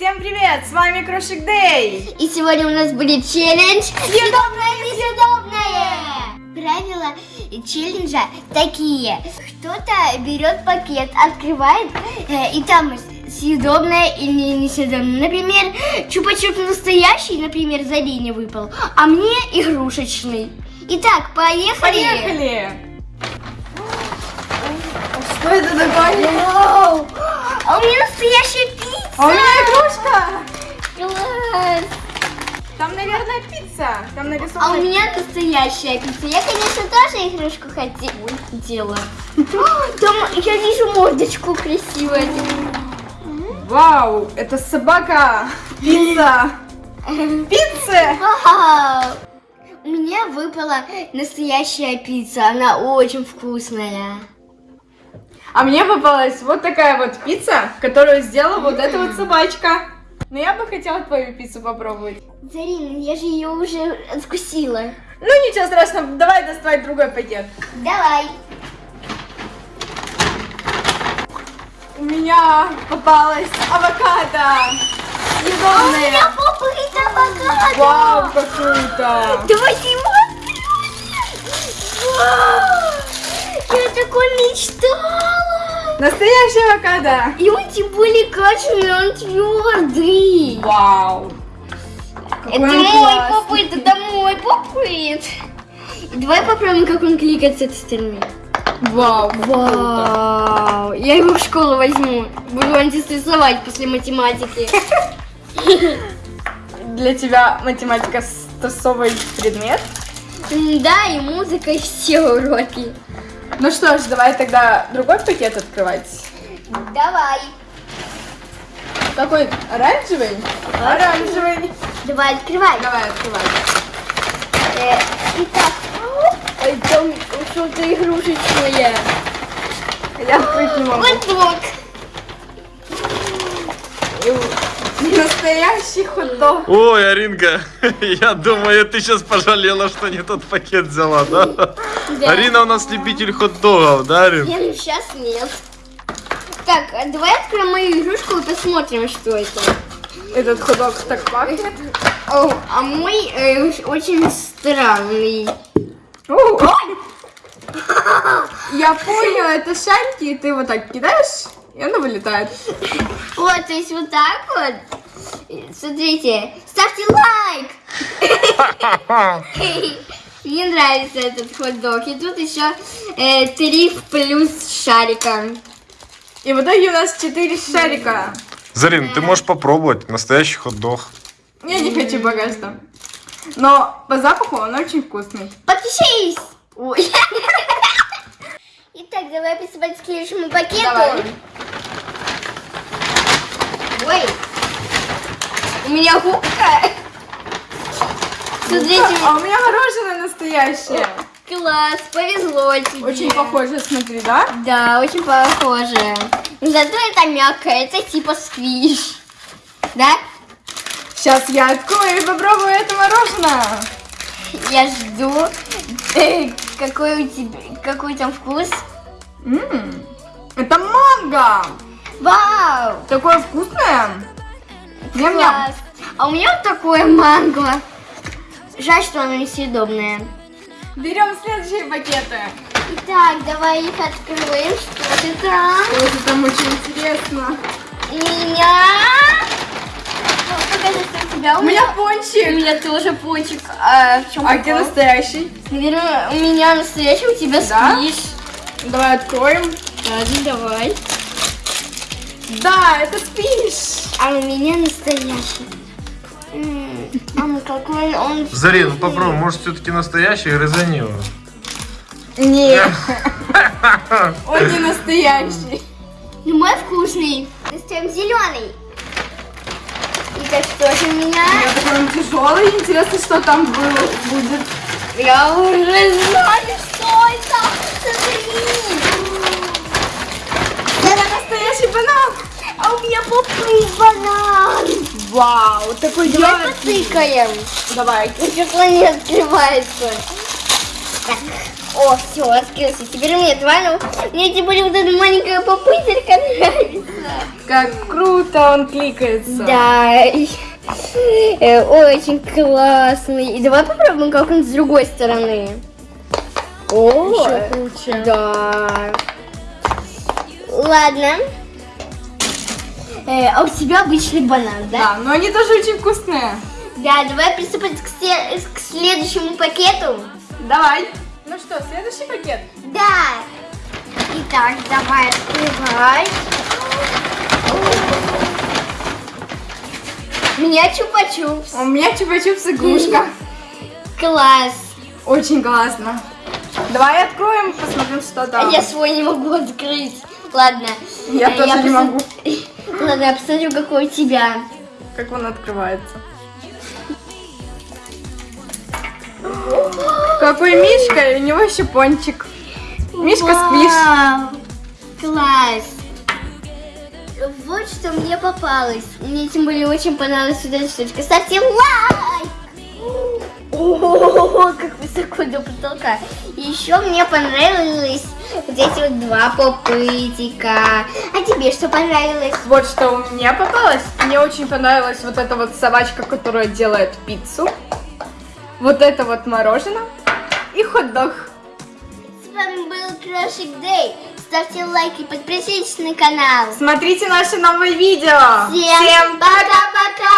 Всем привет, с вами Крошик Дэй. И сегодня у нас будет челлендж «Съедобное несъедобное». Правила челленджа такие. Кто-то берет пакет, открывает, э, и там съедобное или несъедобное. Например, чупа-чуп настоящий, например, Зарине выпал, а мне игрушечный. Итак, поехали. Поехали. Что это такое? Вау! А у меня настоящая пицца. А у меня игрушка. Класс. Там, наверное, пицца. Там нарисовано. А у меня настоящая пицца. Я, конечно, тоже игрушку хотела. Там я вижу мордочку красивую. Вау, это собака. Пицца. Пицца. Вау! У меня выпала настоящая пицца. Она очень вкусная. А мне попалась вот такая вот пицца, которую сделала вот эта вот собачка. Но я бы хотела твою пиццу попробовать. Зарина, я же ее уже откусила. Ну ничего страшного, давай доставать другой пакет. Давай. У меня попалась авокадо. А у меня попыт авокадо. Вау, как круто. Давайте его. Вау! Я такой мечтала. Настоящий авокадо. И он тем более качественный, он твердый. Вау. Какой Это мой попыт, это мой попыт. Давай попробуем, как он кликает с этой стороны. Вау. Вау! Я его в школу возьму. Буду антистрессовать после математики. Для тебя математика стрессовый предмет. Да, и музыка, и все уроки. Ну что ж, давай тогда другой пакет открывать. Давай. Какой? Оранжевый? Оранжевый. Давай, открывай. Давай, открывай. Э, Итак. Ой, там что-то игрушечное. Я открыть не могу. Хот-дог. Настоящий хот-дог. Ой, Аринка, я думаю, ты сейчас пожалела, что не тот пакет взяла, да? Да. Арина у нас любитель хот-догов, да, Арин? Нет, сейчас нет. Так, а давай откроем мою игрушку и посмотрим, что это. Этот хот-дог так пахнет. О, а мой э, очень странный. О, Я понял, это шарики, и ты вот так кидаешь, и оно вылетает. Вот, то есть вот так вот. Смотрите, ставьте лайк. Мне нравится этот хот-дог. И тут еще э, три плюс шарика. И в итоге у нас 4 шарика. Зарин, ты можешь попробовать настоящий хот-дог. Я не хочу пока что. Но по запаху он очень вкусный. Подпишись! Ой. Итак, давай приступать к следующему пакету. Давай. Ой, у меня губка. Смотрите, А у меня мороженое настоящее. класс, повезло тебе. Очень похоже, смотри, да? Да, очень похоже. Но зато это мягкое, это типа сквиш. Да? Сейчас я открою и попробую это мороженое. Я жду. Какой у тебя, какой там вкус? М, Это манго. Вау! Такое вкусное. Ням-ням. Класс. А у меня вот такое манго. Жаль, что оно несъедобное. Берем следующие пакеты. Итак, давай их откроем. Что ты там? Ой, это там очень интересно. У меня... Ну, Покажи, что у тебя. У меня У пончик. меня тоже пончик. А в чем А где настоящий? Наверное, у меня настоящий, у тебя Да? сквиш. Давай откроем. Ладно, давай. Да, это спиш. А у меня настоящий. М, Мама, какой он Зарин, вкусный. попробуй, может все-таки настоящий, грызани его. Нет. Он не настоящий. Ну, мой вкусный. Достаем зеленый. Итак, что же у меня? Я такой он тяжелый. Интересно, что там было, будет. Я уже знаю, что это. Это настоящий банан. А у меня попыт банан. Вау, такой Давай яркий. потыкаем. Давай. Стекло не открывается. Так, О, все, открылся. Теперь мне тварь. Мне тем более вот эта маленькая попытка нравится. Как круто он кликается. Да. Э, Очень классный. И давай попробуем, как он с другой стороны. О, Еще круче. да. Ладно. Э, а у тебя обычный банан, да? Да, но они тоже очень вкусные. Да, давай приступать к, се- к следующему пакету. Давай. Ну что, следующий пакет? Да. Итак, давай открывай. У меня чупа-чупс. У меня чупа-чупс игрушка. Класс. Очень классно. Давай откроем, посмотрим, что А там. я свой не могу открыть. Ладно. Я Э, тоже не посмотр- могу. Ладно, я посмотрю, какой у тебя. Как он открывается. Какой Мишка, и у него еще пончик. Мишка сквиш. Вау, Класс. Вот что мне попалось. Мне тем более очень понравилась вот эта штучка. Ставьте лайк! О, как высоко до потолка. Еще мне понравились вот эти вот два попытика. А тебе что понравилось? Вот что у меня попалось. Мне очень понравилась вот эта вот собачка, которая делает пиццу. Вот это вот мороженое. И хот-дог. С вами был Крошик Дэй. Ставьте лайки, подписывайтесь на канал. Смотрите наши новые видео. Всем пока-пока!